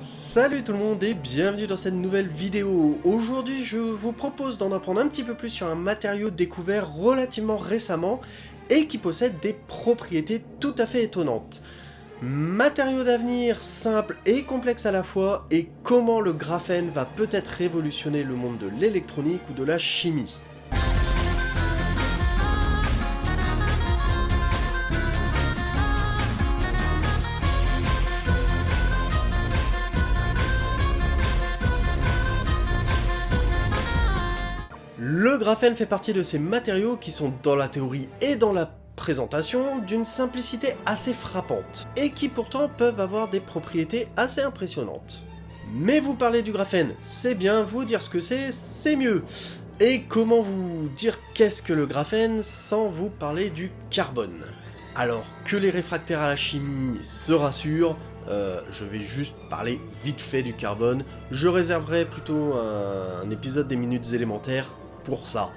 Salut tout le monde et bienvenue dans cette nouvelle vidéo. Aujourd'hui je vous propose d'en apprendre un petit peu plus sur un matériau découvert relativement récemment et qui possède des propriétés tout à fait étonnantes. Matériau d'avenir simple et complexe à la fois et comment le graphène va peut-être révolutionner le monde de l'électronique ou de la chimie. Graphène fait partie de ces matériaux qui sont dans la théorie et dans la présentation d'une simplicité assez frappante, et qui pourtant peuvent avoir des propriétés assez impressionnantes. Mais vous parler du graphène, c'est bien, vous dire ce que c'est, c'est mieux. Et comment vous dire qu'est-ce que le graphène sans vous parler du carbone? Alors que les réfractaires à la chimie se rassurent, euh, je vais juste parler vite fait du carbone. Je réserverai plutôt un épisode des minutes élémentaires pour ça,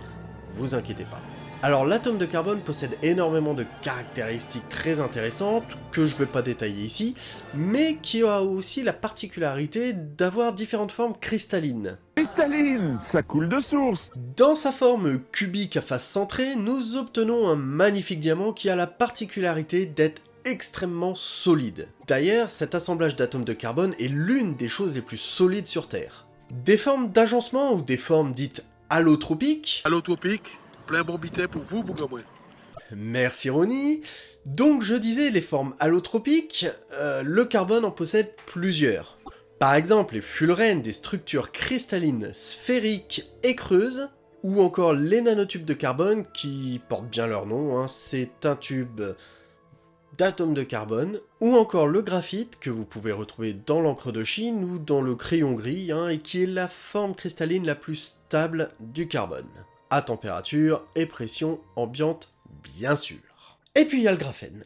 vous inquiétez pas. Alors l'atome de carbone possède énormément de caractéristiques très intéressantes, que je vais pas détailler ici, mais qui a aussi la particularité d'avoir différentes formes cristallines. Cristalline, ça coule de source Dans sa forme cubique à face centrée, nous obtenons un magnifique diamant qui a la particularité d'être extrêmement solide. D'ailleurs, cet assemblage d'atomes de carbone est l'une des choses les plus solides sur Terre. Des formes d'agencement ou des formes dites allotropique. Allotropique, plein bon bitais pour vous, Bougamoué. Merci Ronnie. Donc je disais, les formes allotropiques, euh, le carbone en possède plusieurs. Par exemple, les fullerènes, des structures cristallines, sphériques et creuses, ou encore les nanotubes de carbone, qui portent bien leur nom, hein. c'est un tube d'atomes de carbone, ou encore le graphite, que vous pouvez retrouver dans l'encre de Chine ou dans le crayon gris, hein, et qui est la forme cristalline la plus stable du carbone, à température et pression ambiante bien sûr. Et puis il y a le graphène.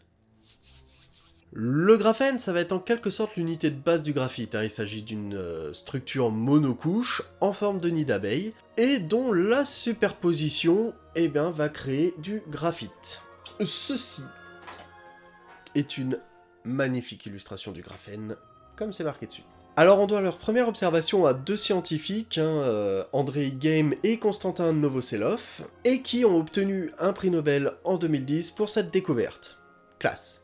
Le graphène, ça va être en quelque sorte l'unité de base du graphite, hein. il s'agit d'une euh, structure monocouche en forme de nid d'abeille, et dont la superposition eh va créer du graphite. Ceci est une magnifique illustration du graphène, comme c'est marqué dessus. Alors on doit leur première observation à deux scientifiques, hein, euh, Andrei Game et Konstantin Novoselov, et qui ont obtenu un prix Nobel en 2010 pour cette découverte. Classe.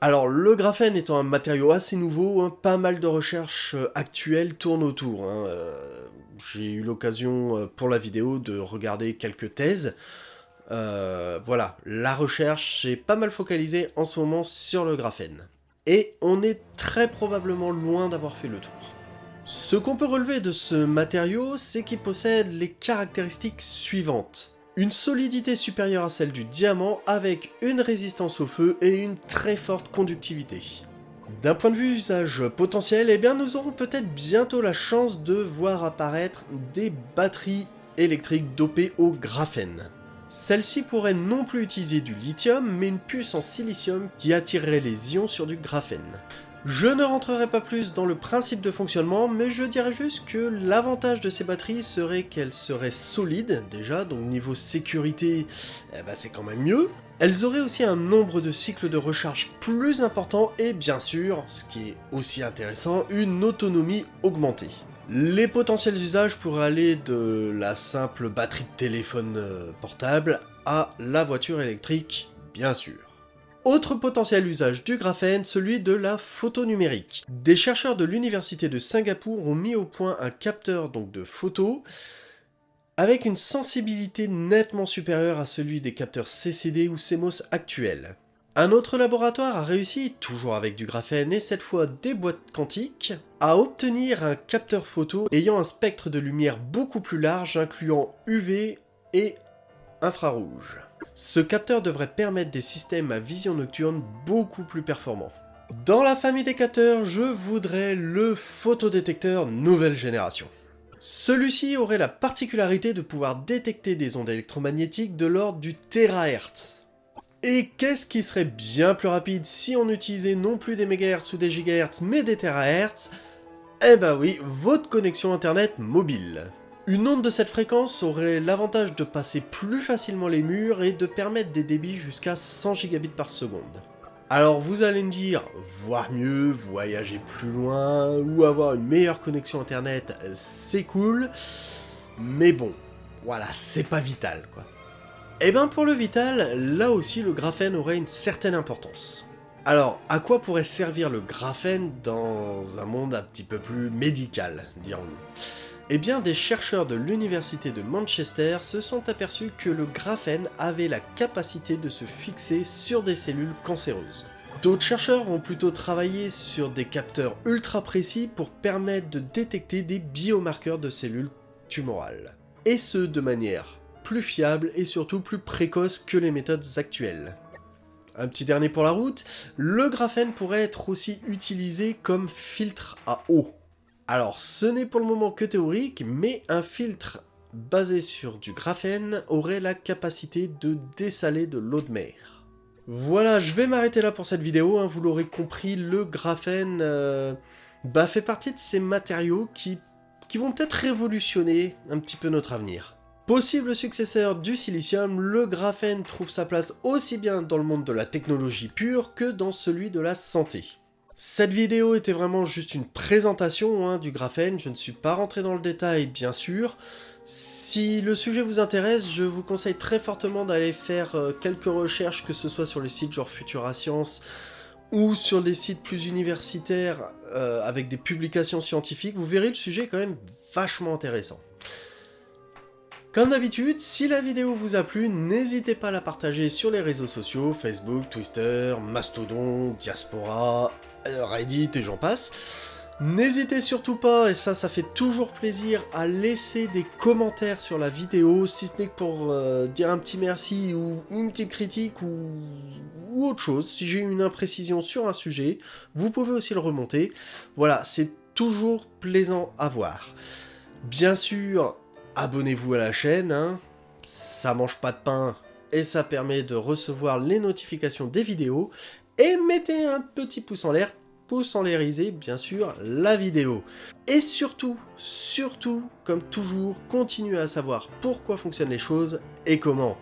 Alors le graphène étant un matériau assez nouveau, hein, pas mal de recherches euh, actuelles tournent autour. Hein, euh, J'ai eu l'occasion pour la vidéo de regarder quelques thèses, euh, voilà, la recherche est pas mal focalisée en ce moment sur le graphène. Et on est très probablement loin d'avoir fait le tour. Ce qu'on peut relever de ce matériau, c'est qu'il possède les caractéristiques suivantes. Une solidité supérieure à celle du diamant avec une résistance au feu et une très forte conductivité. D'un point de vue usage potentiel, eh bien nous aurons peut-être bientôt la chance de voir apparaître des batteries électriques dopées au graphène. Celle-ci pourrait non plus utiliser du lithium, mais une puce en silicium qui attirerait les ions sur du graphène. Je ne rentrerai pas plus dans le principe de fonctionnement, mais je dirais juste que l'avantage de ces batteries serait qu'elles seraient solides, déjà, donc niveau sécurité, eh ben c'est quand même mieux. Elles auraient aussi un nombre de cycles de recharge plus important, et bien sûr, ce qui est aussi intéressant, une autonomie augmentée. Les potentiels usages pourraient aller de la simple batterie de téléphone euh, portable à la voiture électrique, bien sûr. Autre potentiel usage du graphène, celui de la photo numérique. Des chercheurs de l'université de Singapour ont mis au point un capteur donc de photo avec une sensibilité nettement supérieure à celui des capteurs CCD ou CMOS actuels. Un autre laboratoire a réussi, toujours avec du graphène et cette fois des boîtes quantiques, à obtenir un capteur photo ayant un spectre de lumière beaucoup plus large incluant UV et infrarouge. Ce capteur devrait permettre des systèmes à vision nocturne beaucoup plus performants. Dans la famille des capteurs, je voudrais le photodétecteur nouvelle génération. Celui-ci aurait la particularité de pouvoir détecter des ondes électromagnétiques de l'ordre du terahertz, et qu'est-ce qui serait bien plus rapide si on utilisait non plus des mégahertz ou des gigahertz, mais des terahertz? Eh bah oui, votre connexion internet mobile. Une onde de cette fréquence aurait l'avantage de passer plus facilement les murs et de permettre des débits jusqu'à 100 gigabits par seconde. Alors vous allez me dire, voir mieux, voyager plus loin, ou avoir une meilleure connexion internet, c'est cool, mais bon, voilà, c'est pas vital quoi. Et ben pour le vital, là aussi le graphène aurait une certaine importance. Alors, à quoi pourrait servir le graphène dans un monde un petit peu plus médical, dirons-nous? Eh bien, des chercheurs de l'université de Manchester se sont aperçus que le graphène avait la capacité de se fixer sur des cellules cancéreuses. D'autres chercheurs ont plutôt travaillé sur des capteurs ultra précis pour permettre de détecter des biomarqueurs de cellules tumorales. Et ce, de manière plus fiable et surtout plus précoce que les méthodes actuelles. Un petit dernier pour la route, le graphène pourrait être aussi utilisé comme filtre à eau. Alors ce n'est pour le moment que théorique, mais un filtre basé sur du graphène aurait la capacité de dessaler de l'eau de mer. Voilà, je vais m'arrêter là pour cette vidéo, hein. vous l'aurez compris, le graphène euh, bah, fait partie de ces matériaux qui, qui vont peut-être révolutionner un petit peu notre avenir. Possible successeur du silicium, le graphène trouve sa place aussi bien dans le monde de la technologie pure que dans celui de la santé. Cette vidéo était vraiment juste une présentation hein, du graphène, je ne suis pas rentré dans le détail bien sûr. Si le sujet vous intéresse, je vous conseille très fortement d'aller faire euh, quelques recherches, que ce soit sur les sites genre Futura Science ou sur les sites plus universitaires euh, avec des publications scientifiques, vous verrez le sujet quand même vachement intéressant. Comme d'habitude, si la vidéo vous a plu, n'hésitez pas à la partager sur les réseaux sociaux, Facebook, Twitter, Mastodon, Diaspora, Reddit et j'en passe. N'hésitez surtout pas, et ça, ça fait toujours plaisir, à laisser des commentaires sur la vidéo, si ce n'est que pour euh, dire un petit merci ou une petite critique ou, ou autre chose. Si j'ai une imprécision sur un sujet, vous pouvez aussi le remonter. Voilà, c'est toujours plaisant à voir. Bien sûr, abonnez-vous à la chaîne, hein. ça mange pas de pain et ça permet de recevoir les notifications des vidéos, et mettez un petit pouce en l'air pour l'airiser, bien sûr, la vidéo. Et surtout, surtout, comme toujours, continuez à savoir pourquoi fonctionnent les choses et comment.